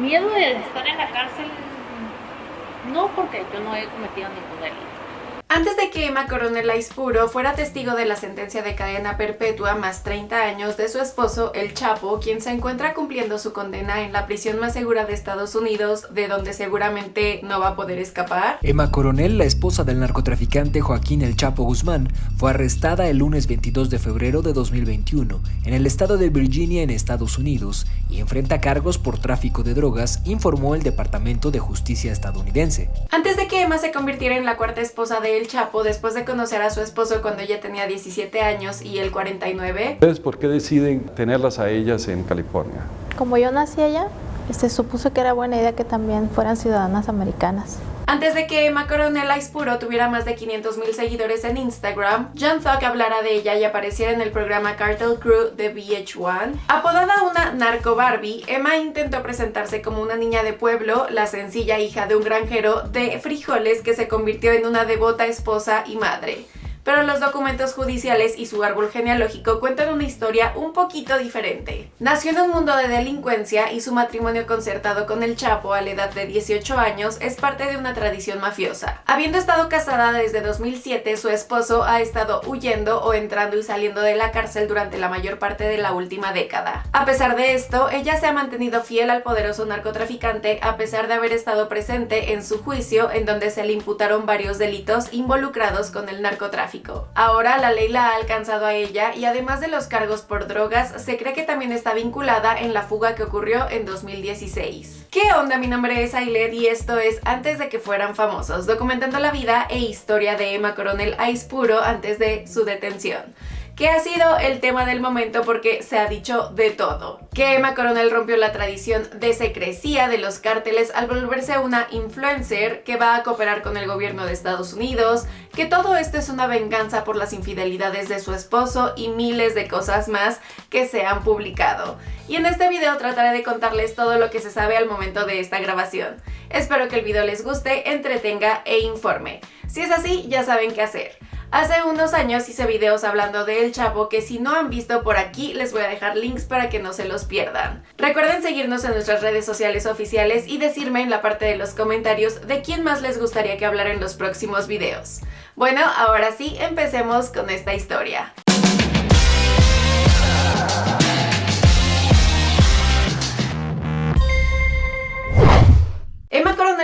miedo de estar en la cárcel, no porque yo no he cometido ningún delito. Antes de que Emma Coronel Aispuro fuera testigo de la sentencia de cadena perpetua más 30 años de su esposo, El Chapo, quien se encuentra cumpliendo su condena en la prisión más segura de Estados Unidos, de donde seguramente no va a poder escapar. Emma Coronel, la esposa del narcotraficante Joaquín El Chapo Guzmán, fue arrestada el lunes 22 de febrero de 2021 en el estado de Virginia en Estados Unidos y enfrenta cargos por tráfico de drogas, informó el Departamento de Justicia estadounidense. Antes de que Emma se convirtiera en la cuarta esposa de el Chapo después de conocer a su esposo cuando ella tenía 17 años y él 49. ¿Ustedes por qué deciden tenerlas a ellas en California? Como yo nací allá, se supuso que era buena idea que también fueran ciudadanas americanas. Antes de que Emma Coronel Aispuro tuviera más de 500 mil seguidores en Instagram, John Thug hablara de ella y apareciera en el programa Cartel Crew de VH1. Apodada una narco Barbie, Emma intentó presentarse como una niña de pueblo, la sencilla hija de un granjero de frijoles que se convirtió en una devota esposa y madre pero los documentos judiciales y su árbol genealógico cuentan una historia un poquito diferente. Nació en un mundo de delincuencia y su matrimonio concertado con el Chapo a la edad de 18 años es parte de una tradición mafiosa. Habiendo estado casada desde 2007, su esposo ha estado huyendo o entrando y saliendo de la cárcel durante la mayor parte de la última década. A pesar de esto, ella se ha mantenido fiel al poderoso narcotraficante a pesar de haber estado presente en su juicio en donde se le imputaron varios delitos involucrados con el narcotráfico. Ahora la ley la ha alcanzado a ella y además de los cargos por drogas, se cree que también está vinculada en la fuga que ocurrió en 2016. ¿Qué onda? Mi nombre es Ailet y esto es Antes de que fueran famosos, documentando la vida e historia de Emma Coronel Aispuro antes de su detención que ha sido el tema del momento porque se ha dicho de todo. Que Emma Coronel rompió la tradición de secrecía de los cárteles al volverse una influencer que va a cooperar con el gobierno de Estados Unidos, que todo esto es una venganza por las infidelidades de su esposo y miles de cosas más que se han publicado. Y en este video trataré de contarles todo lo que se sabe al momento de esta grabación. Espero que el video les guste, entretenga e informe. Si es así, ya saben qué hacer. Hace unos años hice videos hablando de El Chapo que si no han visto por aquí les voy a dejar links para que no se los pierdan. Recuerden seguirnos en nuestras redes sociales oficiales y decirme en la parte de los comentarios de quién más les gustaría que hablara en los próximos videos. Bueno, ahora sí, empecemos con esta historia.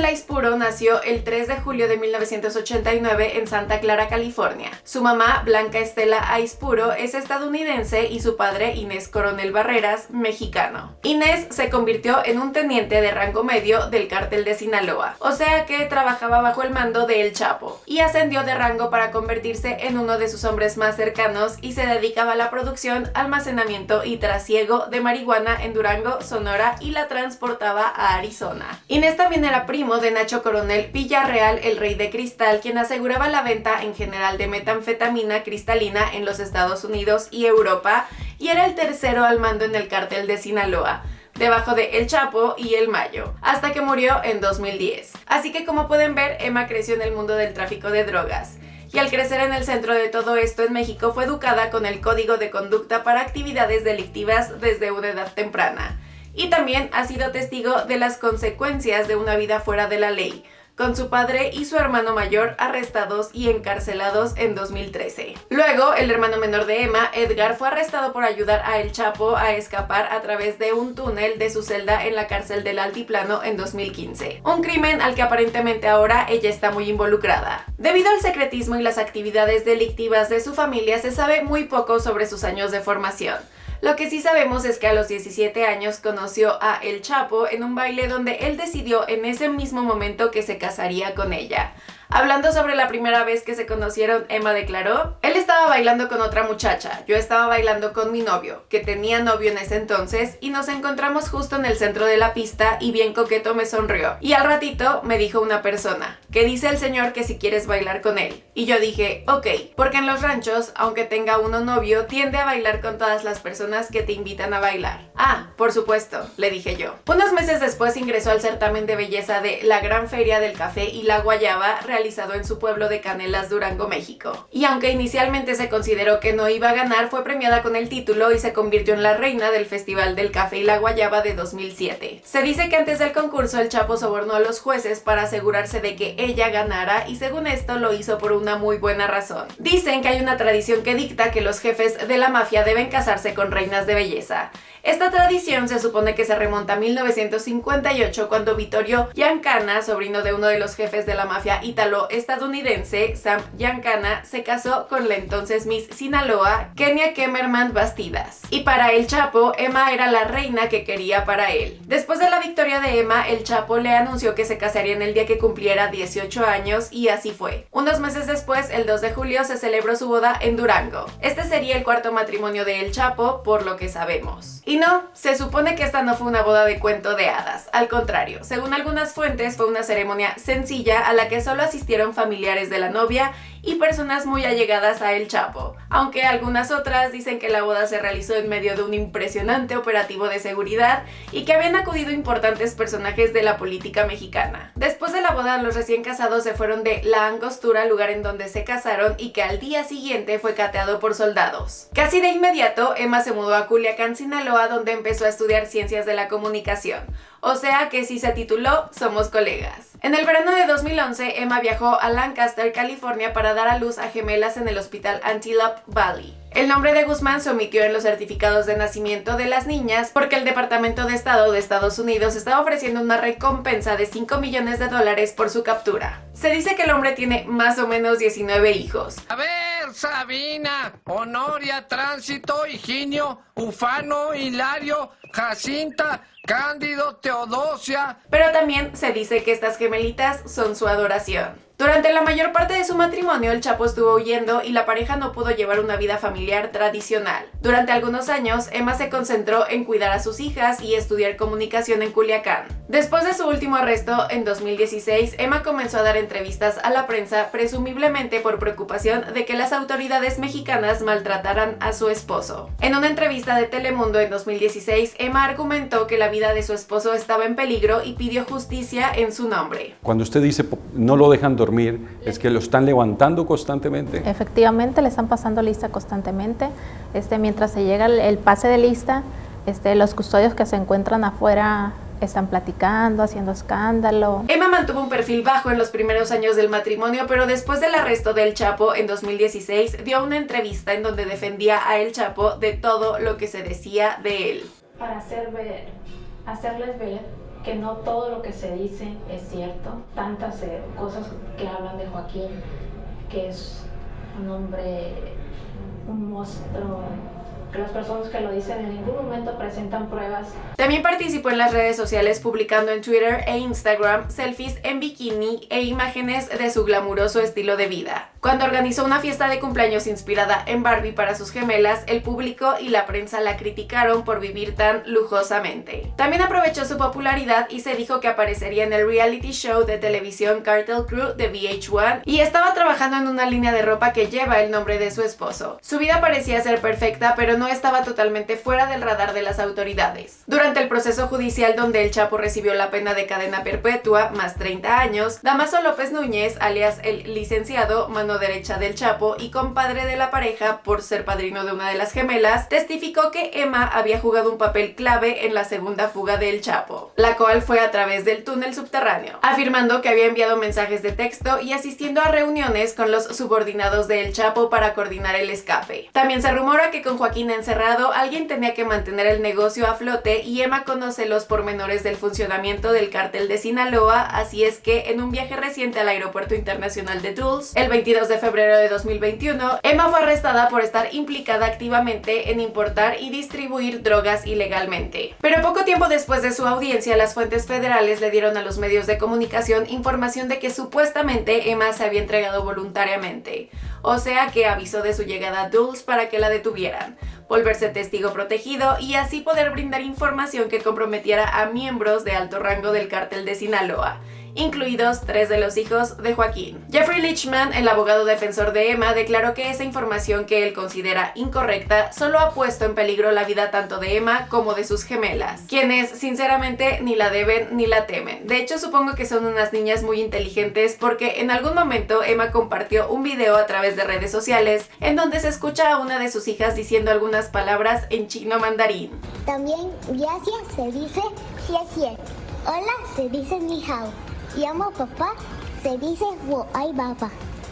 Coronel Aispuro nació el 3 de julio de 1989 en Santa Clara, California. Su mamá, Blanca Estela Aispuro, es estadounidense y su padre, Inés Coronel Barreras, mexicano. Inés se convirtió en un teniente de rango medio del cártel de Sinaloa, o sea que trabajaba bajo el mando de El Chapo, y ascendió de rango para convertirse en uno de sus hombres más cercanos y se dedicaba a la producción, almacenamiento y trasiego de marihuana en Durango, Sonora y la transportaba a Arizona. Inés también era primo de Nacho Coronel Villarreal, el rey de cristal, quien aseguraba la venta en general de metanfetamina cristalina en los Estados Unidos y Europa, y era el tercero al mando en el cartel de Sinaloa debajo de El Chapo y El Mayo, hasta que murió en 2010. Así que como pueden ver, Emma creció en el mundo del tráfico de drogas y al crecer en el centro de todo esto en México fue educada con el código de conducta para actividades delictivas desde una edad temprana y también ha sido testigo de las consecuencias de una vida fuera de la ley, con su padre y su hermano mayor arrestados y encarcelados en 2013. Luego, el hermano menor de Emma, Edgar, fue arrestado por ayudar a El Chapo a escapar a través de un túnel de su celda en la cárcel del Altiplano en 2015. Un crimen al que aparentemente ahora ella está muy involucrada. Debido al secretismo y las actividades delictivas de su familia, se sabe muy poco sobre sus años de formación. Lo que sí sabemos es que a los 17 años conoció a El Chapo en un baile donde él decidió en ese mismo momento que se casaría con ella. Hablando sobre la primera vez que se conocieron, Emma declaró, él estaba bailando con otra muchacha, yo estaba bailando con mi novio, que tenía novio en ese entonces, y nos encontramos justo en el centro de la pista y bien coqueto me sonrió. Y al ratito me dijo una persona, que dice el señor que si quieres bailar con él. Y yo dije, ok, porque en los ranchos, aunque tenga uno novio, tiende a bailar con todas las personas que te invitan a bailar. Ah, por supuesto, le dije yo. Unos meses después ingresó al certamen de belleza de la Gran Feria del Café y la Guayaba, en su pueblo de Canelas, Durango, México. Y aunque inicialmente se consideró que no iba a ganar, fue premiada con el título y se convirtió en la reina del Festival del Café y la Guayaba de 2007. Se dice que antes del concurso el Chapo sobornó a los jueces para asegurarse de que ella ganara y según esto lo hizo por una muy buena razón. Dicen que hay una tradición que dicta que los jefes de la mafia deben casarse con reinas de belleza. Esta tradición se supone que se remonta a 1958 cuando Vittorio Giancana, sobrino de uno de los jefes de la mafia ítalo-estadounidense, Sam Giancana, se casó con la entonces Miss Sinaloa, Kenia Kemmerman Bastidas. Y para el Chapo, Emma era la reina que quería para él. Después de la victoria de Emma, el Chapo le anunció que se casaría en el día que cumpliera 18 años y así fue. Unos meses después, el 2 de julio, se celebró su boda en Durango. Este sería el cuarto matrimonio de El Chapo, por lo que sabemos. Y no, se supone que esta no fue una boda de cuento de hadas, al contrario, según algunas fuentes fue una ceremonia sencilla a la que solo asistieron familiares de la novia y personas muy allegadas a El Chapo, aunque algunas otras dicen que la boda se realizó en medio de un impresionante operativo de seguridad y que habían acudido importantes personajes de la política mexicana. Después de la boda, los recién casados se fueron de La Angostura, lugar en donde se casaron y que al día siguiente fue cateado por soldados. Casi de inmediato, Emma se mudó a Culiacán, Sinaloa, donde empezó a estudiar ciencias de la comunicación. O sea que si se tituló Somos colegas. En el verano de 2011, Emma viajó a Lancaster, California para dar a luz a gemelas en el hospital Antelope Valley. El nombre de Guzmán se omitió en los certificados de nacimiento de las niñas porque el Departamento de Estado de Estados Unidos estaba ofreciendo una recompensa de 5 millones de dólares por su captura. Se dice que el hombre tiene más o menos 19 hijos. A ver, Sabina, Honoria, Tránsito, Higinio, Ufano, Hilario, Jacinta, Cándido, Teodosia. Pero también se dice que estas gemelitas son su adoración. Durante la mayor parte de su matrimonio, el Chapo estuvo huyendo y la pareja no pudo llevar una vida familiar tradicional. Durante algunos años, Emma se concentró en cuidar a sus hijas y estudiar comunicación en Culiacán. Después de su último arresto, en 2016, Emma comenzó a dar entrevistas a la prensa, presumiblemente por preocupación de que las mexicanas maltrataran a su esposo. En una entrevista de Telemundo en 2016, Emma argumentó que la vida de su esposo estaba en peligro y pidió justicia en su nombre. Cuando usted dice no lo dejan dormir, es que lo están levantando constantemente. Efectivamente, le están pasando lista constantemente. Este, mientras se llega el, pase de lista, este, los custodios que se encuentran afuera están platicando, haciendo escándalo. Emma mantuvo un perfil bajo en los primeros años del matrimonio, pero después del arresto del Chapo en 2016 dio una entrevista en donde defendía a El Chapo de todo lo que se decía de él. Para hacer ver, hacerles ver que no todo lo que se dice es cierto. Tantas eh, cosas que hablan de Joaquín, que es un hombre, un monstruo las personas que lo dicen en ningún momento presentan pruebas. También participó en las redes sociales publicando en Twitter e Instagram selfies en bikini e imágenes de su glamuroso estilo de vida. Cuando organizó una fiesta de cumpleaños inspirada en Barbie para sus gemelas, el público y la prensa la criticaron por vivir tan lujosamente. También aprovechó su popularidad y se dijo que aparecería en el reality show de televisión Cartel Crew de VH1 y estaba trabajando en una línea de ropa que lleva el nombre de su esposo. Su vida parecía ser perfecta, pero no estaba totalmente fuera del radar de las autoridades. Durante el proceso judicial donde el Chapo recibió la pena de cadena perpetua, más 30 años, Damaso López Núñez, alias el licenciado, derecha del Chapo y compadre de la pareja por ser padrino de una de las gemelas, testificó que Emma había jugado un papel clave en la segunda fuga del Chapo, la cual fue a través del túnel subterráneo, afirmando que había enviado mensajes de texto y asistiendo a reuniones con los subordinados del Chapo para coordinar el escape. También se rumora que con Joaquín encerrado, alguien tenía que mantener el negocio a flote y Emma conoce los pormenores del funcionamiento del cártel de Sinaloa, así es que en un viaje reciente al aeropuerto internacional de Dulles, el 22 de febrero de 2021, Emma fue arrestada por estar implicada activamente en importar y distribuir drogas ilegalmente. Pero poco tiempo después de su audiencia, las fuentes federales le dieron a los medios de comunicación información de que supuestamente Emma se había entregado voluntariamente, o sea que avisó de su llegada a Dulles para que la detuvieran volverse testigo protegido y así poder brindar información que comprometiera a miembros de alto rango del cártel de Sinaloa incluidos tres de los hijos de Joaquín. Jeffrey Lichman, el abogado defensor de Emma, declaró que esa información que él considera incorrecta solo ha puesto en peligro la vida tanto de Emma como de sus gemelas, quienes sinceramente ni la deben ni la temen. De hecho, supongo que son unas niñas muy inteligentes porque en algún momento Emma compartió un video a través de redes sociales en donde se escucha a una de sus hijas diciendo algunas palabras en chino mandarín. También gracias se dice xie Hola se dice ni hao. Y amo papá se dice wo ai baba.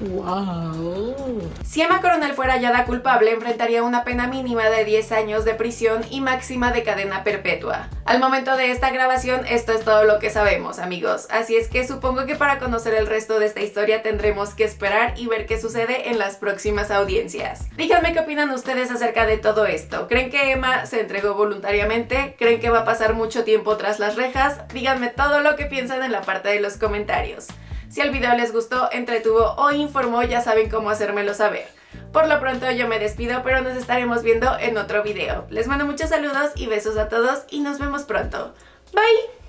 ¡Wow! Si Emma Coronel fuera hallada culpable, enfrentaría una pena mínima de 10 años de prisión y máxima de cadena perpetua. Al momento de esta grabación, esto es todo lo que sabemos, amigos. Así es que supongo que para conocer el resto de esta historia tendremos que esperar y ver qué sucede en las próximas audiencias. Díganme qué opinan ustedes acerca de todo esto. ¿Creen que Emma se entregó voluntariamente? ¿Creen que va a pasar mucho tiempo tras las rejas? Díganme todo lo que piensan en la parte de los comentarios. Si el video les gustó, entretuvo o informó, ya saben cómo hacérmelo saber. Por lo pronto yo me despido, pero nos estaremos viendo en otro video. Les mando muchos saludos y besos a todos y nos vemos pronto. Bye!